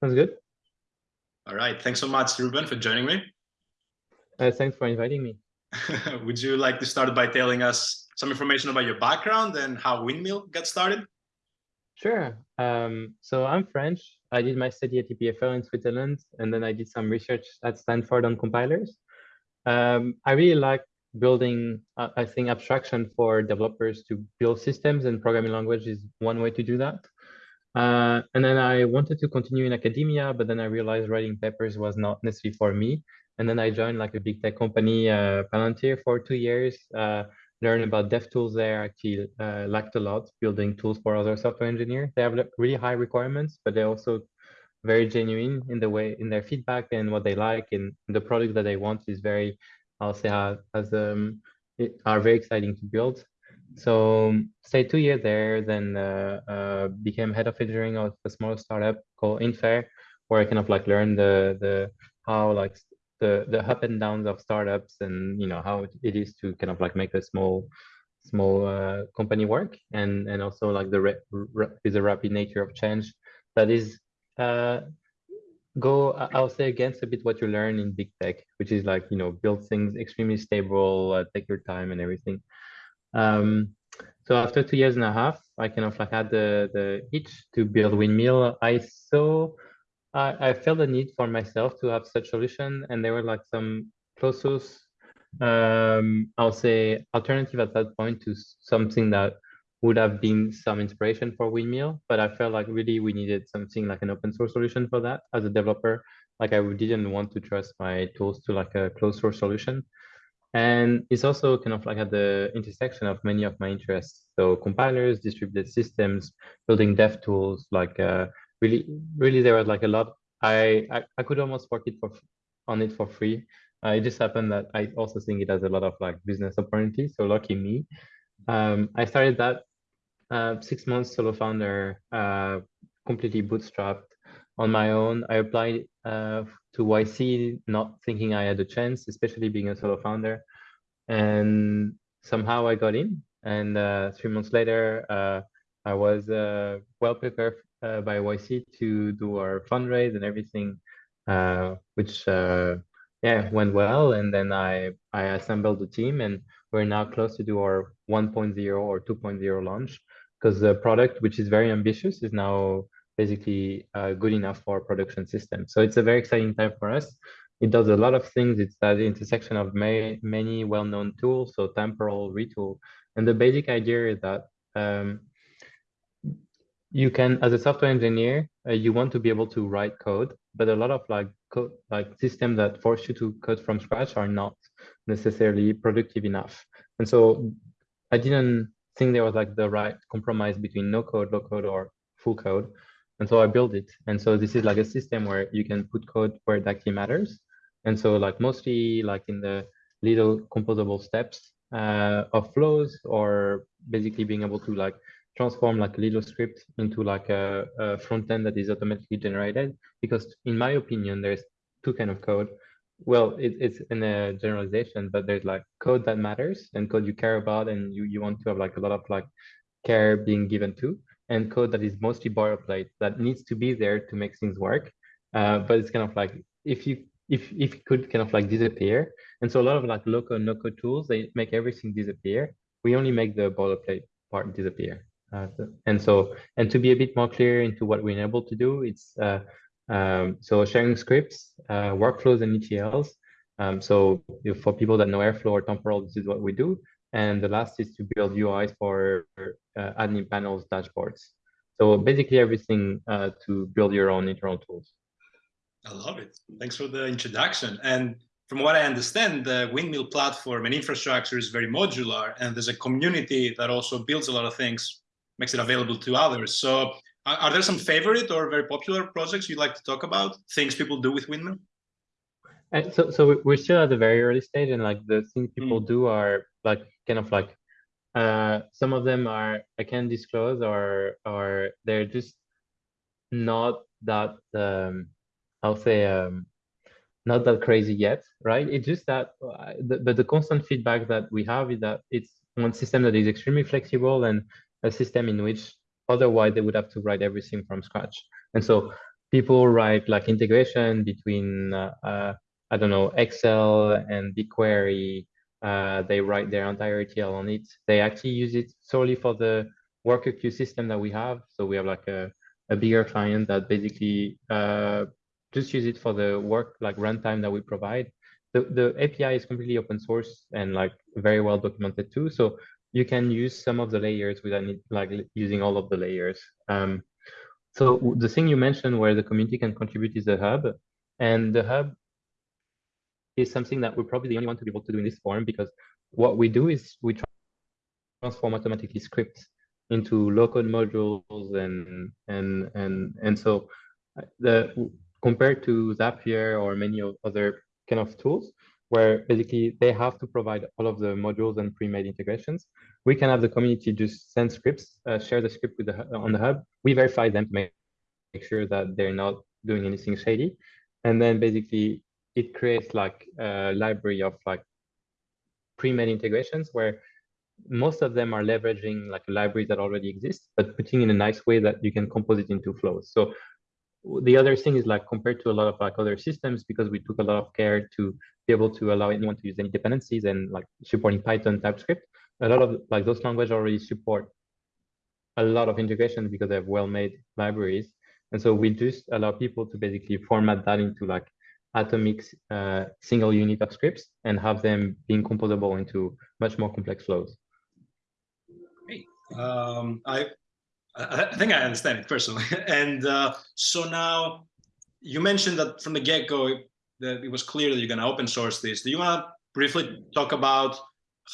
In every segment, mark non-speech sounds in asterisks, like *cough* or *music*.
Sounds good. All right. Thanks so much, Ruben, for joining me. Uh, thanks for inviting me. *laughs* Would you like to start by telling us some information about your background and how Windmill got started? Sure. Um, so I'm French. I did my study at EPFL in Switzerland, and then I did some research at Stanford on compilers. Um, I really like building, uh, I think abstraction for developers to build systems and programming language is one way to do that. Uh, and then I wanted to continue in academia, but then I realized writing papers was not necessarily for me. And then I joined like a big tech company, uh, Palantir, for two years. Uh, learned about dev tools there. Actually, uh, liked a lot building tools for other software engineers. They have really high requirements, but they're also very genuine in the way in their feedback and what they like, and the product that they want is very, I'll say, uh, as um, are very exciting to build. So stayed two years there, then uh, uh, became head of engineering of a small startup called Infair, where I kind of like learned the the how like the the up and downs of startups and you know how it is to kind of like make a small small uh, company work and and also like the is a rapid nature of change that is uh, go I'll say against a bit what you learn in big tech, which is like you know build things extremely stable, uh, take your time and everything. Um, so after two years and a half, I kind of like had the the itch to build windmill. I saw, I, I felt the need for myself to have such solution, and there were like some close source, um, I'll say alternative at that point to something that would have been some inspiration for windmill, but I felt like really we needed something like an open source solution for that as a developer. Like I didn't want to trust my tools to like a closed source solution. And it's also kind of like at the intersection of many of my interests. So compilers, distributed systems, building dev tools, like uh, really, really there was like a lot. I, I, I could almost work it for on it for free. Uh, it just happened that I also think it has a lot of like business opportunities. So lucky me. Um, I started that uh, six months solo founder, uh, completely bootstrapped on my own. I applied uh, to YC, not thinking I had a chance, especially being a solo founder. And somehow I got in. And uh, three months later, uh, I was uh, well prepared uh, by YC to do our fundraise and everything, uh, which yeah went well. And then I I assembled the team, and we're now close to do our 1.0 or 2.0 launch because the product, which is very ambitious, is now basically uh, good enough for production system. So it's a very exciting time for us. It does a lot of things. It's at the intersection of may, many well-known tools, so temporal, retool. And the basic idea is that um, you can, as a software engineer, uh, you want to be able to write code, but a lot of like code, like systems that force you to code from scratch are not necessarily productive enough. And so I didn't think there was like the right compromise between no code, low code, or full code. And so I built it. And so this is like a system where you can put code where it actually matters. And so like mostly like in the little composable steps uh, of flows or basically being able to like transform like a little script into like a, a front end that is automatically generated. Because in my opinion, there's two kind of code. Well, it, it's in a generalization, but there's like code that matters and code you care about and you, you want to have like a lot of like care being given to and code that is mostly boilerplate that needs to be there to make things work. Uh, but it's kind of like if you if if it could kind of like disappear. And so a lot of like local no code tools they make everything disappear. We only make the boilerplate part disappear. Uh, and so and to be a bit more clear into what we're able to do, it's uh, um, so sharing scripts, uh, workflows, and ETLs. Um, so for people that know Airflow or Temporal, this is what we do. And the last is to build UIs for uh, admin panels, dashboards. So basically everything uh, to build your own internal tools. I love it. Thanks for the introduction. And from what I understand, the Windmill platform and infrastructure is very modular, and there's a community that also builds a lot of things, makes it available to others. So are there some favorite or very popular projects you'd like to talk about, things people do with Windmill? And so, so we're still at the very early stage, and like the things people mm. do are like kind of like uh, some of them are I can't disclose, or or they're just not that um, I'll say um, not that crazy yet, right? It's just that, uh, the, but the constant feedback that we have is that it's one system that is extremely flexible and a system in which otherwise they would have to write everything from scratch. And so people write like integration between uh, uh, I don't know Excel and BigQuery. Uh, they write their entire ETL on it. They actually use it solely for the worker queue system that we have. So we have like a, a bigger client that basically uh, just use it for the work like runtime that we provide. The, the API is completely open source and like very well documented too. So you can use some of the layers without like using all of the layers. Um, so the thing you mentioned where the community can contribute is the hub. And the hub is something that we're probably the only one to be able to do in this form because what we do is we transform automatically scripts into low-code modules and and and and so uh, the compared to Zapier or many other kind of tools where basically they have to provide all of the modules and pre-made integrations. We can have the community just send scripts, uh, share the script with the on the hub. We verify them to make, make sure that they're not doing anything shady, and then basically it creates like a library of like pre-made integrations where most of them are leveraging like a library that already exists, but putting in a nice way that you can compose it into flows. So the other thing is like compared to a lot of like other systems, because we took a lot of care to be able to allow anyone to use any dependencies and like supporting Python, TypeScript, a lot of like those languages already support a lot of integration because they have well-made libraries. And so we just allow people to basically format that into like atomic uh, single unit of scripts and have them being composable into much more complex flows. Great. Um, I I think I understand it personally. *laughs* and uh, so now you mentioned that from the get-go that it was clear that you're going to open source this. Do you want to briefly talk about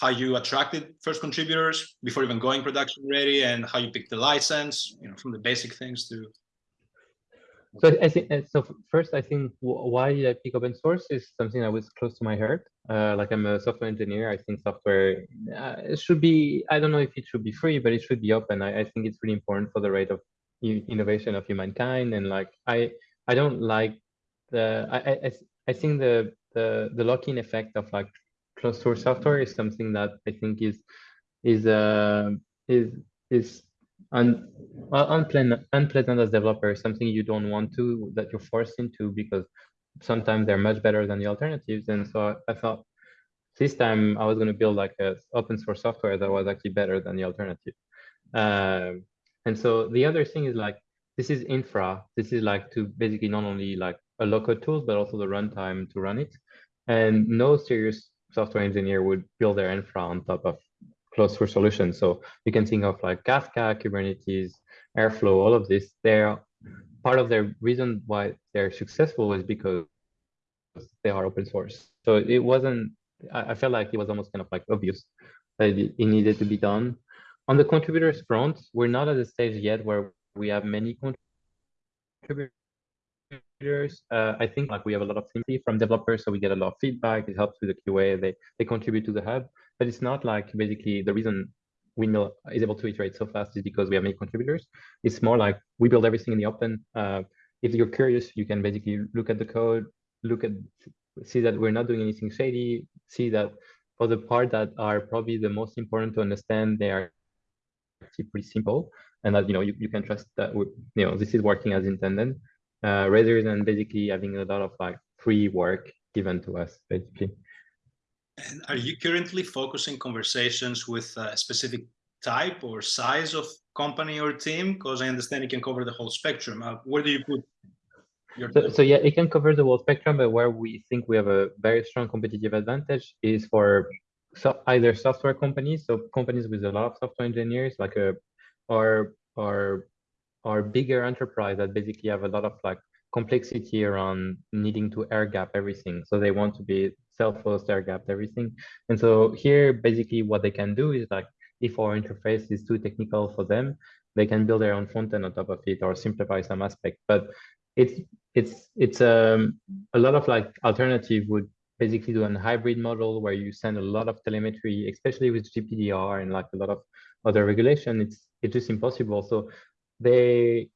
how you attracted first contributors before even going production ready and how you picked the license, you know, from the basic things to so I think so. First, I think why did I pick open source is something that was close to my heart. Uh, like I'm a software engineer. I think software uh, should be. I don't know if it should be free, but it should be open. I, I think it's really important for the rate of innovation of humankind. And like I, I don't like the. I I, I think the the the lock-in effect of like closed source software is something that I think is is uh is is un, unpleasant, unpleasant as is something you don't want to, that you're forced into because sometimes they're much better than the alternatives. And so I, I thought this time I was going to build like a open source software that was actually better than the alternative. Um, and so the other thing is like, this is infra. This is like to basically not only like a local tools, but also the runtime to run it. And no serious software engineer would build their infra on top of closed source solutions. So you can think of like Kafka, Kubernetes, Airflow, all of this. They're part of the reason why they're successful is because they are open source. So it wasn't, I, felt like it was almost kind of like obvious that it, it needed to be done. On the contributors front, we're not at the stage yet where we have many contributors uh, I think like we have a lot of sympathy from developers, so we get a lot of feedback. It helps with the QA. They they contribute to the hub, but it's not like basically the reason Windmill is able to iterate so fast is because we have many contributors. It's more like we build everything in the open. Uh, if you're curious, you can basically look at the code, look at see that we're not doing anything shady, see that for the part that are probably the most important to understand, they are actually pretty simple, and that you know you, you can trust that you know this is working as intended uh, rather than basically having a lot of like free work given to us, basically. And are you currently focusing conversations with a specific type or size of company or team? Because I understand it can cover the whole spectrum. Uh, where do you put your so, so, yeah, it can cover the whole spectrum, but where we think we have a very strong competitive advantage is for so either software companies, so companies with a lot of software engineers, like a or or or bigger enterprise that basically have a lot of like complexity around needing to air gap everything. So they want to be self-host air gap everything. And so here, basically what they can do is like, if our interface is too technical for them, they can build their own front end on top of it or simplify some aspect. But it's it's it's um, a lot of like alternative would basically do a hybrid model where you send a lot of telemetry, especially with GPDR and like a lot of other regulation. It's it's just impossible. So they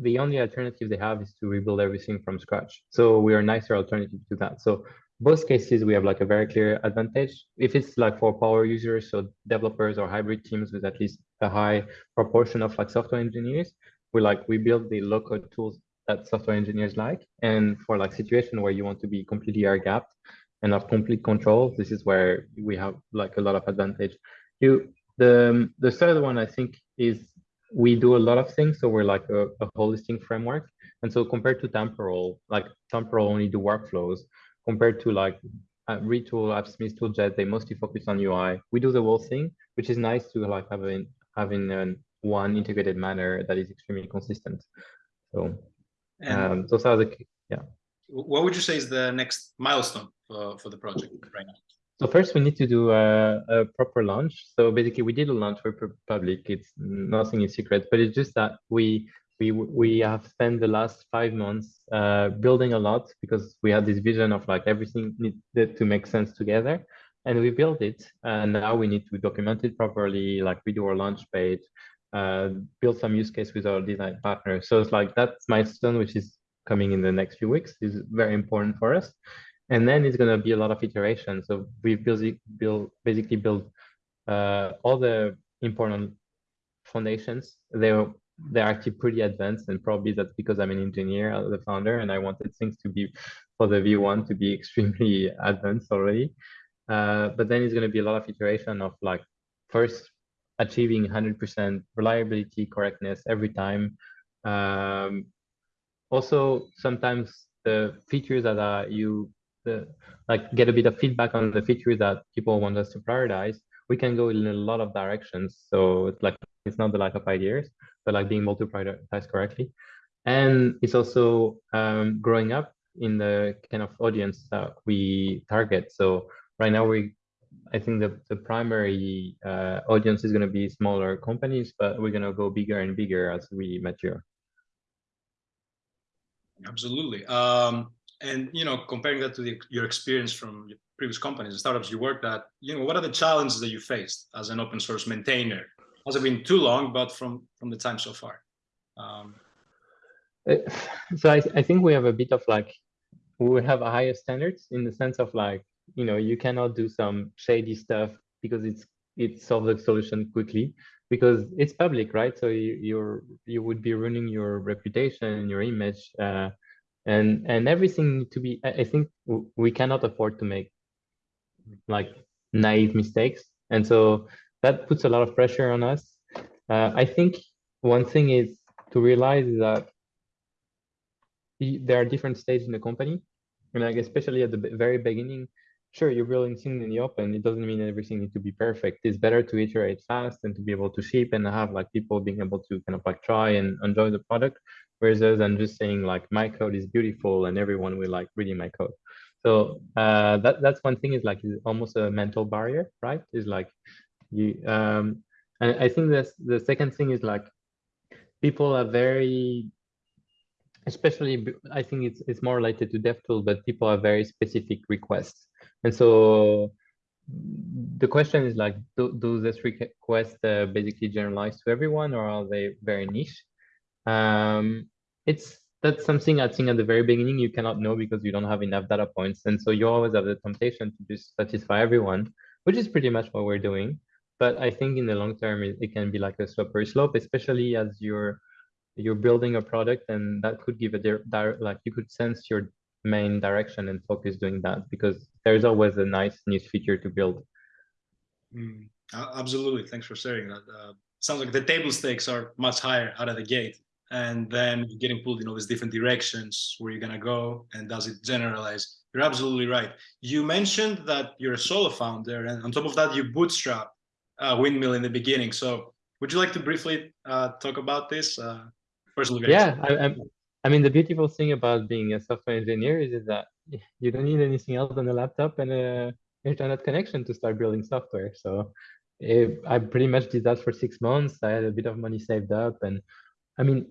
the only alternative they have is to rebuild everything from scratch. So we are a nicer alternative to that. So both cases, we have like a very clear advantage. If it's like for power users, so developers or hybrid teams with at least a high proportion of like software engineers, we like we build the code tools that software engineers like. And for like situation where you want to be completely air gapped and have complete control, this is where we have like a lot of advantage. You the the third one I think is we do a lot of things, so we're like a, a holistic framework. And so compared to temporal, like temporal only do workflows, compared to like uh, Retool, AppSmith, Tooljet, they mostly focus on UI. We do the whole thing, which is nice to like having having an one integrated manner that is extremely consistent. So, um, those are the yeah. What would you say is the next milestone for, for the project right now? So first we need to do a, a, proper launch. So basically we did a launch for public. It's nothing is secret, but it's just that we we we have spent the last five months uh, building a lot because we had this vision of like everything needed to make sense together, and we built it. And now we need to document it properly, like we do our launch page, uh, build some use case with our design partner. So it's like that's milestone, which is coming in the next few weeks, is very important for us. And then it's going to be a lot of iteration. So we build, build basically build uh, all the important foundations. They're they're actually pretty advanced, and probably that's because I'm an engineer, uh, the founder, and I wanted things to be for the V1 to be *laughs* extremely advanced already. Uh, but then it's going to be a lot of iteration of like first achieving 100% reliability, correctness every time. Um, also, sometimes the features that are you the, like get a bit of feedback on the features that people want us to prioritize. We can go in a lot of directions. So it's like it's not the lack of ideas, but like being able to prioritize correctly. And it's also um, growing up in the kind of audience that we target. So right now we I think the, the primary uh, audience is going to be smaller companies, but we're going to go bigger and bigger as we mature. Absolutely. Um, and, you know, comparing that to the, your experience from your previous companies, and startups you worked at, you know, what are the challenges that you faced as an open source maintainer? Hasn't been too long, but from, from the time so far. Um, uh, so I, I think we have a bit of like, we have a higher standards in the sense of like, you know you cannot do some shady stuff because it's it solves the solution quickly because it's public right so you you're you would be ruining your reputation and your image uh, and and everything to be i think we cannot afford to make like naive mistakes. And so that puts a lot of pressure on us. Uh, i think one thing is to realize that there are different stages in the company. And like especially at the very beginning sure you're building things in the open. It doesn't mean everything needs to be perfect. It's better to iterate fast and to be able to ship and have like people being able to kind of like try and enjoy the product whereas than just saying like my code is beautiful and everyone will like reading my code. So uh, that that's one thing is like almost a mental barrier right? Is like you um and i think that's the second thing is like people are very especially i think it's it's more related to devtool but people have very specific requests. And so the question is like, do, do this request uh, basically generalize to everyone or are they very niche? Um, it's that's something I think at the very beginning you cannot know because you don't have enough data points. And so you always have the temptation to just satisfy everyone, which is pretty much what we're doing. But I think in the long term, it, it can be like a slippery slope, especially as you're you're building a product and that could give a direct, like you could sense your main direction and focus doing that because there's always a nice new feature to build. Mm, absolutely. Thanks for sharing that. Uh, sounds like the table stakes are much higher out of the gate. And then getting pulled in all these different directions where you're going to go and does it generalize? You're absolutely right. You mentioned that you're a solo founder and on top of that, you bootstrap uh, Windmill in the beginning. So would you like to briefly uh, talk about this? Uh, personally? Yeah, I, I'm, I mean, the beautiful thing about being a software engineer is, is that you don't need anything else than a laptop and a internet connection to start building software. So it, I pretty much did that for six months. I had a bit of money saved up. And I mean,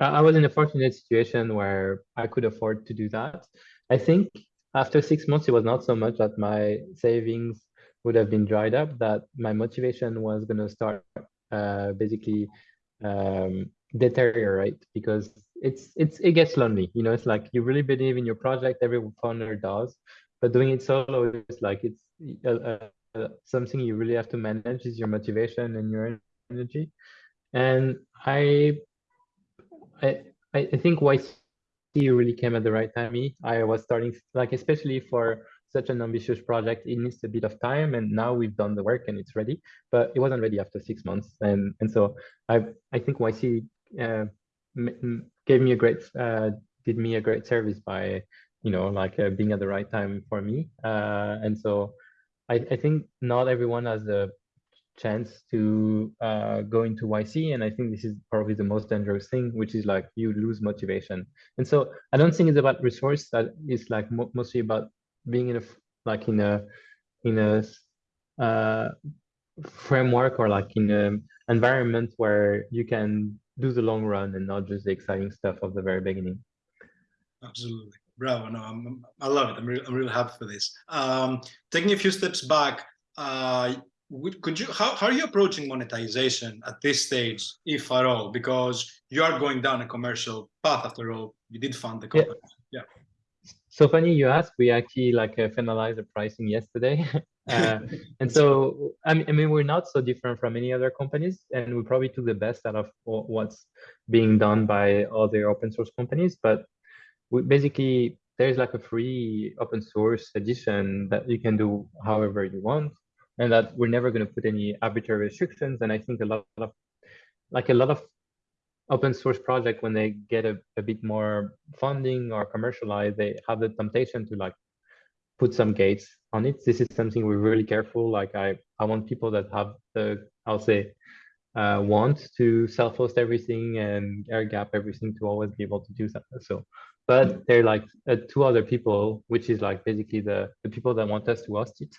I was in a fortunate situation where I could afford to do that. I think after six months, it was not so much that my savings would have been dried up, that my motivation was going to start uh, basically um, deteriorate because it's it's it gets lonely you know it's like you really believe in your project every founder does but doing it solo is like it's uh, uh, something you really have to manage is your motivation and your energy and i i I, think YC really came at the right time. I was starting like especially for such an ambitious project, it needs a bit of time. And now we've done the work and it's ready, but it wasn't ready after six months. And and so I I think YC uh, gave me a great uh, did me a great service by you know like uh, being at the right time for me. Uh, and so I I think not everyone has a chance to uh, go into YC. And I think this is probably the most dangerous thing, which is like you lose motivation. And so I don't think it's about resource. That is like mo mostly about being in a like in a in a uh, framework or like in an environment where you can do the long run and not just the exciting stuff of the very beginning. Absolutely. Bravo. No, I'm, I love it. I'm really, I'm really happy for this. Um, taking a few steps back, uh, would, could you, how, how are you approaching monetization at this stage, if at all? Because you are going down a commercial path after all. You did fund the company. Yeah. yeah. So funny you ask. We actually like uh, finalized the pricing yesterday, *laughs* uh, and so I mean, I mean we're not so different from any other companies, and we probably took the best out of what's being done by other open source companies. But we basically there's like a free open source edition that you can do however you want, and that we're never going to put any arbitrary restrictions. And I think a lot of like a lot of open source project when they get a, a bit more funding or commercialized they have the temptation to like put some gates on it. This is something we're really careful. Like i i want people that have the i'll say uh, want to self-host everything and air gap everything to always be able to do that. So but they're like uh, two other people which is like basically the the people that want us to host it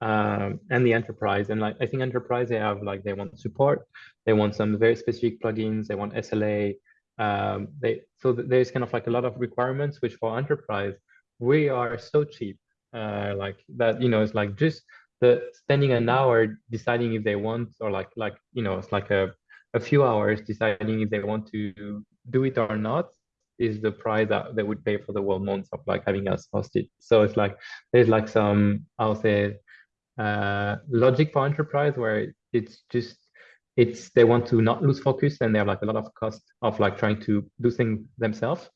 um, and the enterprise. And like I think enterprise, they have like they want support, they want some very specific plugins, they want SLA. Um, they so there's kind of like a lot of requirements, which for enterprise we are so cheap, uh, like that. You know, it's like just the spending an hour deciding if they want or like like you know it's like a a few hours deciding if they want to do it or not is the price that they would pay for the whole month of like having us hosted. So it's like there's like some I'll say uh, logic for enterprise where it's just it's they want to not lose focus and they have like a lot of cost of like trying to do things themselves.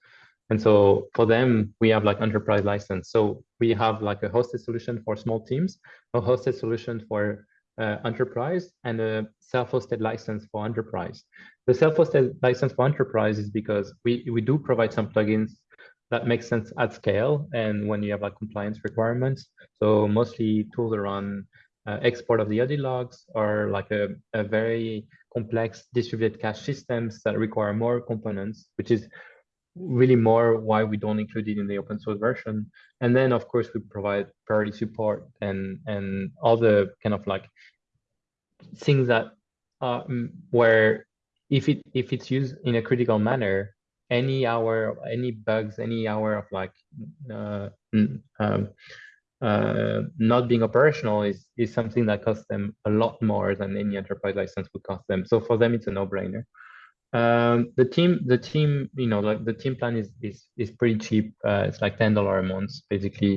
And so for them we have like enterprise license. So we have like a hosted solution for small teams a hosted solution for uh, enterprise and a self-hosted license for enterprise. The self-hosted license for enterprise is because we we do provide some plugins that makes sense at scale and when you have like compliance requirements. So mostly tools around uh, export of the audit logs or like a, a very complex distributed cache systems that require more components, which is really more why we don't include it in the open source version. And then of course we provide priority support and and all the kind of like things that uh, where if it if it's used in a critical manner, any hour, any bugs, any hour of like uh, um, uh, not being operational is is something that costs them a lot more than any enterprise license would cost them. So for them, it's a no-brainer. Um, the team, the team, you know, like the team plan is is is pretty cheap. Uh, it's like ten dollar a month, basically.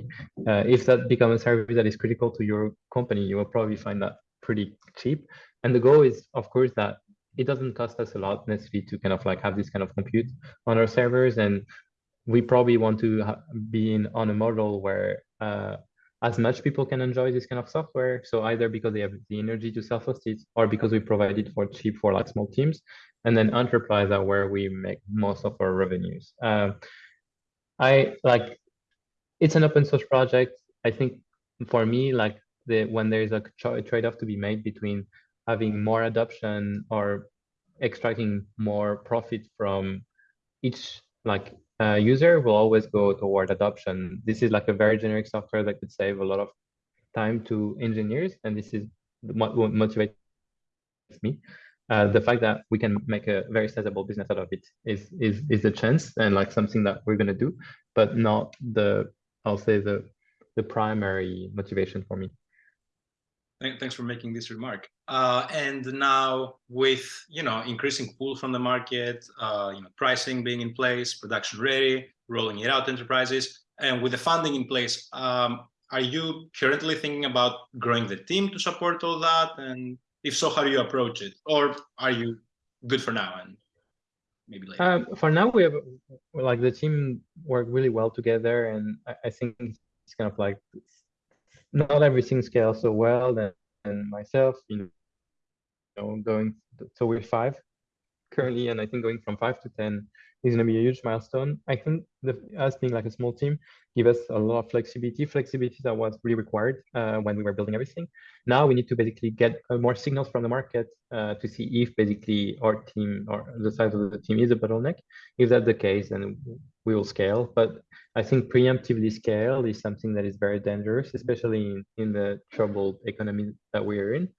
Uh, if that becomes a service that is critical to your company, you will probably find that pretty cheap. And the goal is, of course, that it doesn't cost us a lot necessarily to kind of like have this kind of compute on our servers and we probably want to be in on a model where uh, as much people can enjoy this kind of software so either because they have the energy to self-host it or because we provide it for cheap for like small teams and then enterprise are where we make most of our revenues. Uh, i like it's an open source project. I think for me like the when there's a trade-off to be made between having more adoption or extracting more profit from each like uh, user will always go toward adoption. This is like a very generic software that could save a lot of time to engineers, and this is what motivates me. Uh, the fact that we can make a very sizable business out of it is is is a chance and like something that we're gonna do, but not the I'll say the the primary motivation for me. Thanks for making this remark. Uh, and now with you know increasing pull from the market, uh, you know pricing being in place, production ready, rolling it out enterprises, and with the funding in place, um, are you currently thinking about growing the team to support all that? And if so, how do you approach it? Or are you good for now? And maybe later? Um, for now, we have like the team work really well together, and I, I think it's kind of like not everything scales so well. And, and myself, you know, going so we're five currently, and I think going from five to ten is going to be a huge milestone. I think the, us being like a small team give us a lot of flexibility, flexibility that was really required uh, when we were building everything. Now we need to basically get uh, more signals from the market uh, to see if basically our team or the size of the team is a bottleneck. If that's the case, then we will scale. But I think preemptively scale is something that is very dangerous, especially in, in the troubled economy that we are in.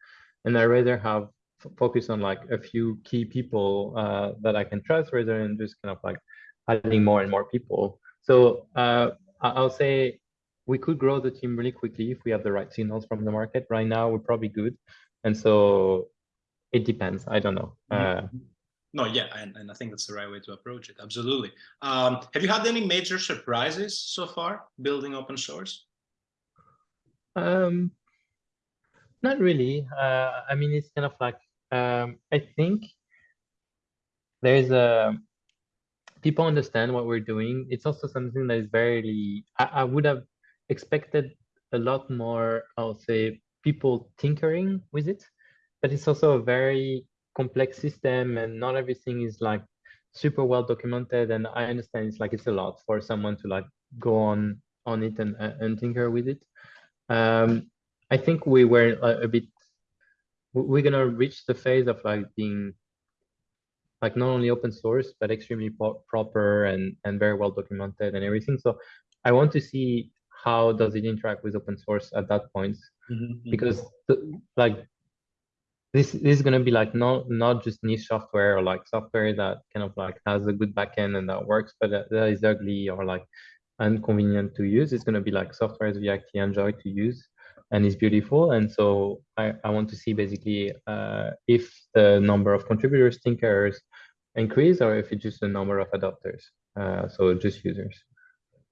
And I rather have focus on like a few key people uh, that I can trust rather than just kind of like adding more and more people. So uh, I'll say we could grow the team really quickly if we have the right signals from the market. Right now, we're probably good. And so it depends. I don't know. Uh, no, yeah, and, and I think that's the right way to approach it. Absolutely. Um, have you had any major surprises so far building open source? Um, not really. Uh, I mean, it's kind of like um, I think there's a people understand what we're doing. It's also something that is very. I, I would have expected a lot more. I'll say people tinkering with it, but it's also a very complex system, and not everything is like super well documented. And I understand it's like it's a lot for someone to like go on on it and and tinker with it. Um, I think we were a, a bit we're gonna reach the phase of like being like not only open source but extremely proper and and very well documented and everything. So i want to see how does it interact with open source at that point. Mm -hmm. because the, like this, this is going to be like not not just niche software or like software that kind of like has a good backend and that works but that, that is ugly or like inconvenient to use. It's going to be like software we actually enjoy to use and it's beautiful. And so I, I want to see basically uh, if the number of contributors, thinkers increase or if it's just the number of adopters. Uh, so just users.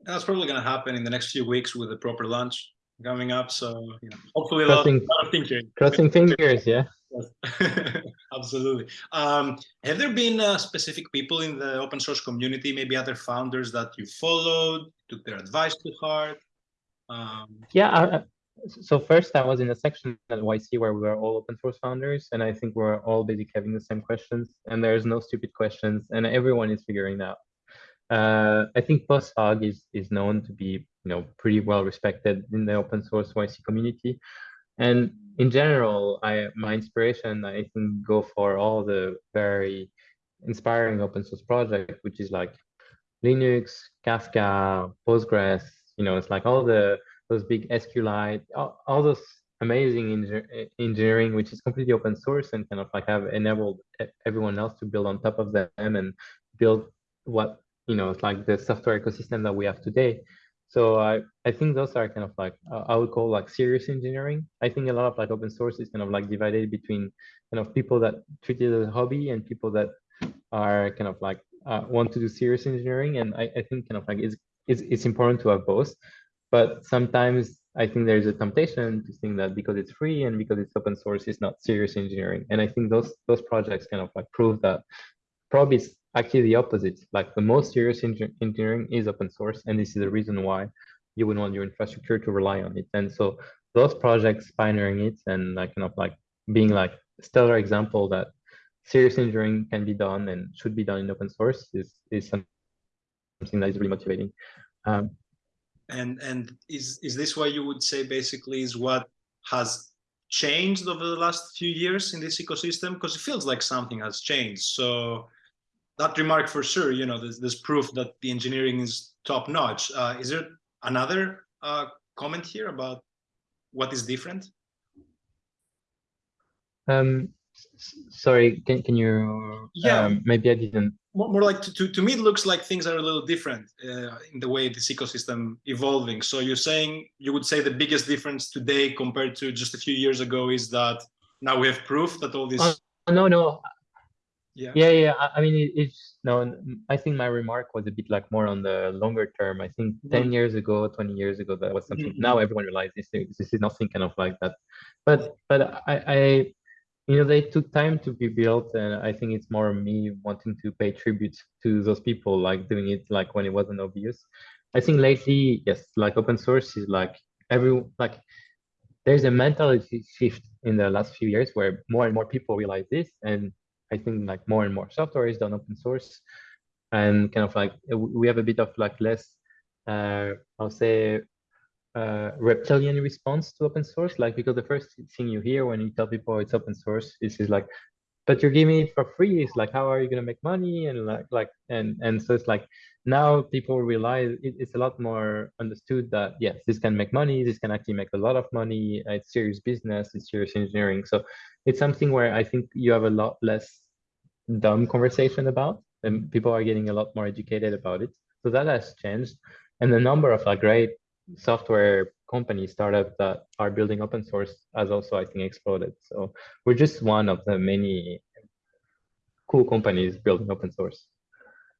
That's probably going to happen in the next few weeks with the proper launch coming up. So you know, hopefully a crossing, lot, lot of thinking. Crossing fingers, yeah. *laughs* Absolutely. Um, have there been uh, specific people in the open source community, maybe other founders that you followed, took their advice to heart? Um, yeah, so first I was in a section at YC where we were all open source founders, and I think we're all basically having the same questions, and there's no stupid questions, and everyone is figuring out. Uh, I think PostHog is is known to be you know pretty well respected in the open source YC community, and in general, I my inspiration I think go for all the very inspiring open source project, which is like Linux, Kafka, Postgres. You know, it's like all the those big SQLite, all, all those amazing engineering, which is completely open source and kind of like have enabled everyone else to build on top of them and build what, you know, it's like the software ecosystem that we have today. So I, I think those are kind of like, uh, I would call like serious engineering. I think a lot of like open source is kind of like divided between kind of people that treat it as a hobby and people that are kind of like uh, want to do serious engineering. And I, I think kind of like it's, it's, it's important to have both. But sometimes I think there's a temptation to think that because it's free and because it's open source, it's not serious engineering. And I think those those projects kind of like prove that probably it's actually the opposite. Like the most serious engineering is open source, and this is the reason why you would want your infrastructure to rely on it. And so those projects pioneering it and like kind of like being like stellar example that serious engineering can be done and should be done in open source is is something that is really motivating. Um, and and is is this why you would say basically is what has changed over the last few years in this ecosystem? Because it feels like something has changed. So that remark for sure you know there's, there's proof that the engineering is top notch uh, is there another uh, comment here about what is different? Um sorry can, can you yeah. um, maybe i didn't. More, more like to, to, to, me it looks like things are a little different uh, in the way this ecosystem evolving. So you're saying you would say the biggest difference today compared to just a few years ago is that now we have proof that all this uh, no no. Yeah. Yeah yeah i mean it, it's no i think my remark was a bit like more on the longer term. I think mm -hmm. 10 years ago 20 years ago that was something. Mm -hmm. now everyone realizes this, this is nothing kind of like that. But but i i you know, they took time to be built, and I think it's more me wanting to pay tribute to those people, like doing it like when it wasn't obvious. I think lately, yes, like open source is like every like there's a mentality shift in the last few years where more and more people realize this, and I think like more and more software is done open source, and kind of like we have a bit of like less, uh, I'll say uh, reptilian response to open source. Like because the first thing you hear when you tell people it's open source is, is like, but you're giving it for free. It's like, how are you gonna make money? And like like and and so it's like now people realize it, it's a lot more understood that yes, this can make money. This can actually make a lot of money. It's serious business. It's serious engineering. So it's something where I think you have a lot less dumb conversation about, and people are getting a lot more educated about it. So that has changed, and the number of like great software companies, startups that are building open source has also, I think, exploded. So we're just one of the many cool companies building open source.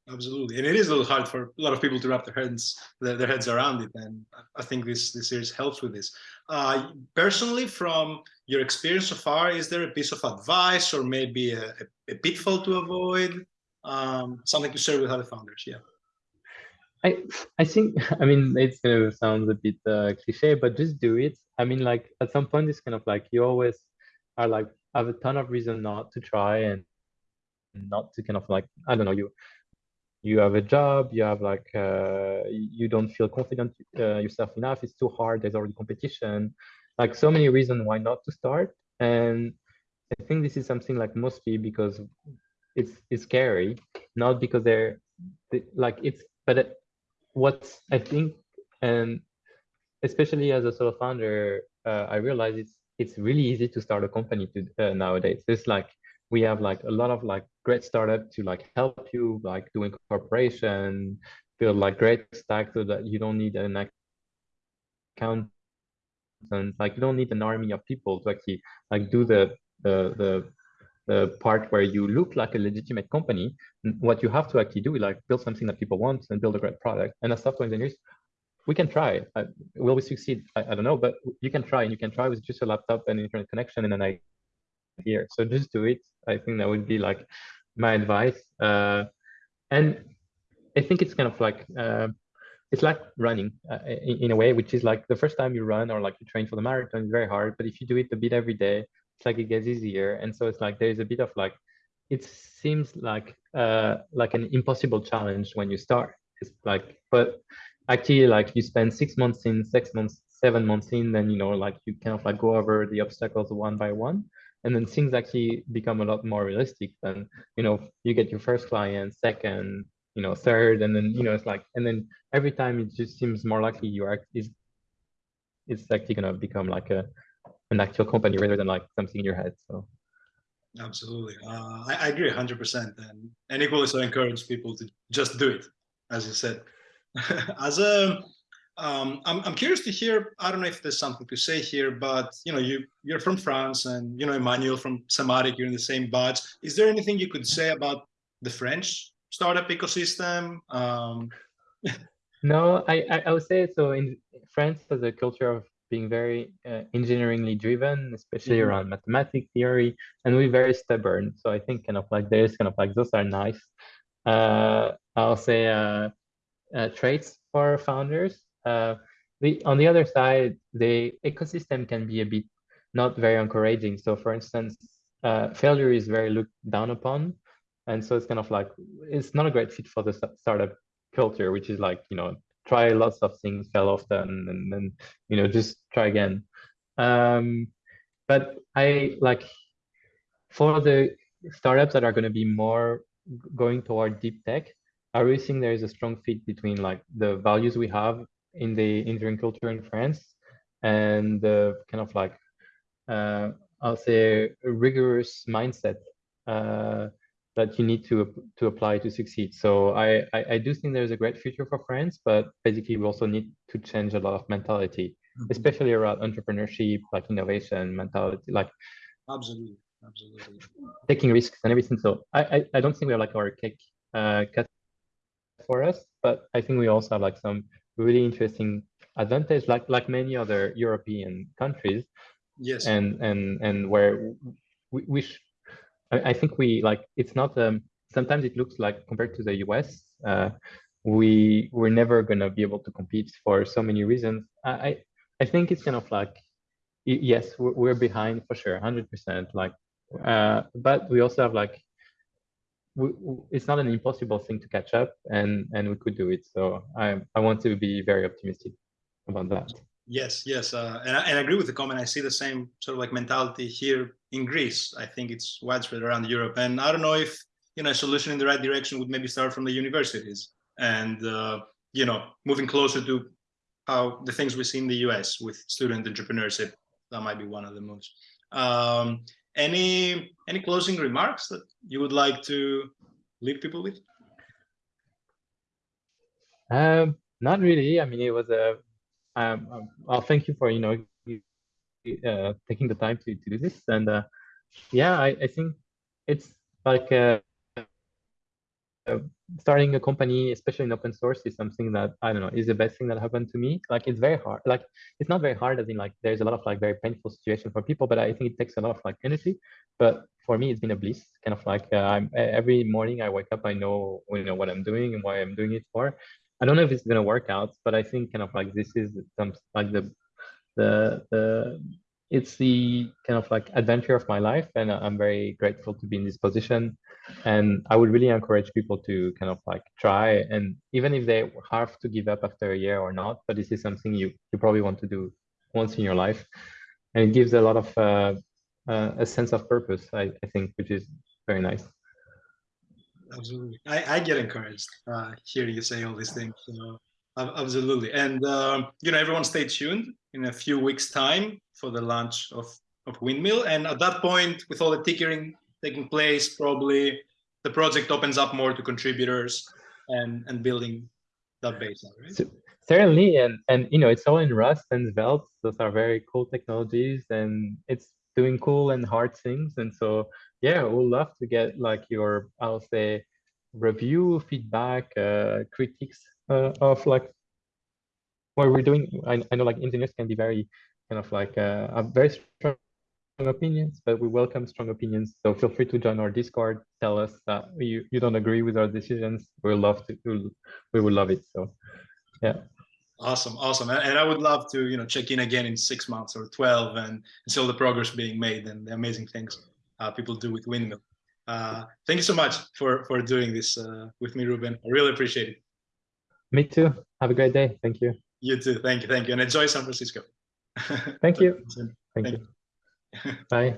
Absolutely, and it is a little hard for a lot of people to wrap their heads their, their heads around it, and I think this this series helps with this. Uh, personally, from your experience so far, is there a piece of advice or maybe a, a, pitfall to avoid? Um, something to share with other founders? Yeah. I I think *laughs* I mean it's gonna sound a bit uh, cliche, but just do it. I mean, like at some point, it's kind of like you always are like have a ton of reason not to try and not to kind of like I don't know you you have a job, you have like uh, you don't feel confident uh, yourself enough. It's too hard. There's already competition. Like so many reasons why not to start. And I think this is something like mostly because it's it's scary, not because they're like it's but what I think, and especially as a solo founder, uh, I realize it's it's really easy to start a company to, uh, nowadays. It's like we have like a lot of like great startup to like help you like doing corporation, build like great stack so that you don't need an account and like you don't need an army of people to actually like do the the the the part where you look like a legitimate company, what you have to actually do is like build something that people want and build a great product. And as software engineers, we can try. Uh, will we succeed? I, I, don't know, but you can try and you can try with just a laptop and internet connection and an idea. So just do it. I think that would be like my advice. Uh, and I think it's kind of like, uh, it's like running uh, in, in, a way, which is like the first time you run or like you train for the marathon is very hard. But if you do it a bit every day, it's like it gets easier. And so it's like there's a bit of like it seems like uh like an impossible challenge when you start. It's like but actually like you spend six months in six months seven months in then you know like you kind of like go over the obstacles one by one. And then things actually become a lot more realistic then you know you get your first client second you know third and then you know it's like and then every time it just seems more likely you are is it's actually to become like a an actual company rather than like something in your head. So absolutely, uh, I, I, agree 100%, and and equally so encourage people to just do it, as you said. *laughs* as a um, I'm, I'm curious to hear, I don't know if there's something to say here, but you know, you, you're from France and you know, Emmanuel from Sematic, you're in the same batch. Is there anything you could say about the French startup ecosystem? Um, *laughs* no, I, I, I, would say so in France there's a culture of being very uh, engineeringly driven, especially mm-hmm. around mathematics theory, and we're very stubborn. So I think kind of like there's kind of like those are nice. Uh, I'll say uh, uh traits for founders. Uh, the on the other side, the ecosystem can be a bit not very encouraging. So for instance, uh, failure is very looked down upon, and so it's kind of like it's not a great fit for the startup culture, which is like you know try lots of things, fail often, and then you know just try again. Um, but I like for the startups that are going to be more going toward deep tech. I really think there is a strong fit between like the values we have in the engineering culture in France and the kind of like uh, I'll say rigorous mindset uh, that you need to to apply to succeed. So I, I, I do think there's a great future for France, but basically we also need to change a lot of mentality, mm -hmm. especially around entrepreneurship, like innovation mentality, like absolutely, absolutely taking risks and everything. So I I, I don't think we're like our cake uh, cut for us, but I think we also have like some really interesting advantage, like like many other European countries. Yes. And and and where we, we I, think we like it's not um sometimes it looks like compared to the US uh we we're never gonna be able to compete for so many reasons. I I think it's kind of like yes we're, we're behind for sure 100 percent like uh but we also have like we, it's not an impossible thing to catch up and and we could do it so i i want to be very optimistic about that Yes, yes, uh, and, I, and I agree with the comment. I see the same sort of like mentality here in Greece. I think it's widespread around Europe, and I don't know if you know a solution in the right direction would maybe start from the universities and uh, you know moving closer to how the things we see in the US with student entrepreneurship. That might be one of the moves. Um, any any closing remarks that you would like to leave people with? Um, not really. I mean, it was a um, um, well, thank you for you know uh, taking the time to, to do this. And uh, yeah, I, I think it's like uh, uh, starting a company, especially in open source, is something that I don't know is the best thing that happened to me. Like it's very hard. Like it's not very hard as in like there's a lot of like very painful situation for people, but I think it takes a lot of like energy. But for me, it's been a bliss. Kind of like uh, I'm every morning I wake up, I know you know what I'm doing and why I'm doing it for. I don't know if it's gonna work out, but I think kind of like this is some like the the the it's the kind of like adventure of my life, and I'm very grateful to be in this position. And I would really encourage people to kind of like try, and even if they have to give up after a year or not, but this is something you you probably want to do once in your life, and it gives a lot of uh, uh, a sense of purpose. I, I think, which is very nice absolutely. I, I get encouraged uh, hearing you say all these things. So, absolutely. And, um, you know, everyone stay tuned in a few weeks time for the launch of, of Windmill. And at that point, with all the tickering taking place, probably the project opens up more to contributors and, and building that base, right? So, certainly. And, and, you know, it's all in Rust and Svelte. Those are very cool technologies and it's doing cool and hard things. And so yeah, we'd love to get like your, I'll say, review, feedback, uh, critiques uh, of like what we're doing. I, I know like engineers can be very kind of like uh, have very strong opinions, but we welcome strong opinions. So feel free to join our Discord. Tell us that you, you don't agree with our decisions. We'll love to, we'll, we would love it. So yeah. Awesome, awesome, and I would love to, you know, check in again in six months or twelve, and, and see all the progress being made and the amazing things people do with Windmill. Uh, thank you so much for, for doing this uh, with me, Ruben. I really appreciate it. Me too. Have a great day. Thank you. You too. Thank you. Thank you. And enjoy San Francisco. Thank you. Thank, *laughs* thank you. you. Bye.